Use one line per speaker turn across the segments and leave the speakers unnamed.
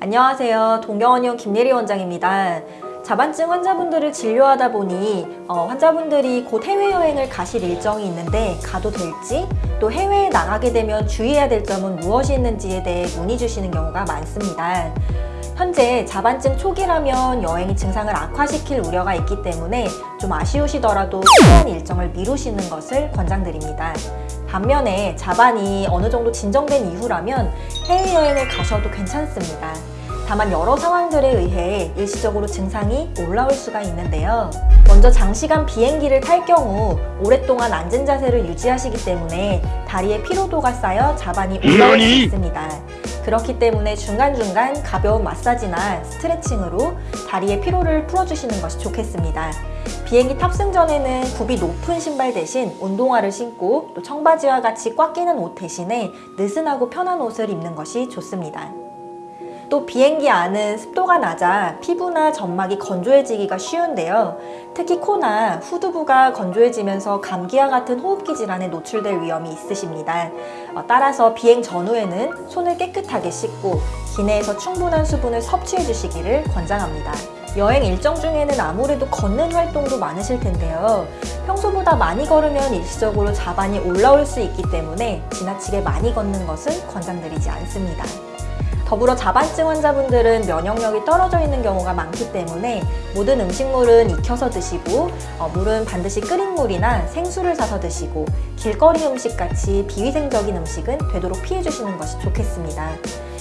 안녕하세요. 동경원의원 김예리 원장입니다. 자반증 환자분들을 진료하다 보니 어, 환자분들이 곧 해외여행을 가실 일정이 있는데 가도 될지 또 해외에 나가게 되면 주의해야 될 점은 무엇이 있는지에 대해 문의 주시는 경우가 많습니다. 현재 자반증 초기라면 여행이 증상을 악화시킬 우려가 있기 때문에 좀 아쉬우시더라도 필요한 일정을 미루시는 것을 권장드립니다. 반면에 자반이 어느 정도 진정된 이후라면 해외여행을 가셔도 괜찮습니다. 다만 여러 상황들에 의해 일시적으로 증상이 올라올 수가 있는데요. 먼저 장시간 비행기를 탈 경우 오랫동안 앉은 자세를 유지하시기 때문에 다리에 피로도가 쌓여 자반이 올라올 수? 있습니다. 그렇기 때문에 중간중간 가벼운 마사지나 스트레칭으로 다리의 피로를 풀어주시는 것이 좋겠습니다. 비행기 탑승 전에는 굽이 높은 신발 대신 운동화를 신고 또 청바지와 같이 꽉 끼는 옷 대신에 느슨하고 편한 옷을 입는 것이 좋습니다. 또 비행기 안은 습도가 낮아 피부나 점막이 건조해지기가 쉬운데요. 특히 코나 후두부가 건조해지면서 감기와 같은 호흡기 질환에 노출될 위험이 있으십니다. 어, 따라서 비행 전후에는 손을 깨끗하게 씻고 기내에서 충분한 수분을 섭취해 주시기를 권장합니다. 여행 일정 중에는 아무래도 걷는 활동도 많으실 텐데요. 평소보다 많이 걸으면 일시적으로 자반이 올라올 수 있기 때문에 지나치게 많이 걷는 것은 권장드리지 않습니다. 더불어 자반증 환자분들은 면역력이 떨어져 있는 경우가 많기 때문에 모든 음식물은 익혀서 드시고 어, 물은 반드시 끓인 물이나 생수를 사서 드시고 길거리 음식 같이 비위생적인 음식은 되도록 피해 주시는 것이 좋겠습니다.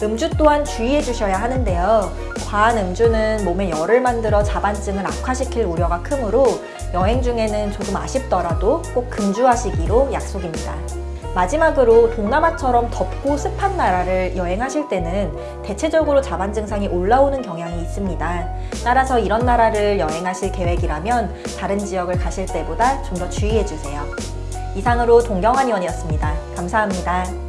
음주 또한 주의해 주셔야 하는데요. 과한 음주는 몸에 열을 만들어 자반증을 악화시킬 우려가 크므로 여행 중에는 조금 아쉽더라도 꼭 금주하시기로 약속입니다. 마지막으로 동남아처럼 덥고 습한 나라를 여행하실 때는 대체적으로 자반 증상이 올라오는 경향이 있습니다. 따라서 이런 나라를 여행하실 계획이라면 다른 지역을 가실 때보다 좀 더 주의해 주세요. 이상으로 동경한 의원이었습니다. 감사합니다.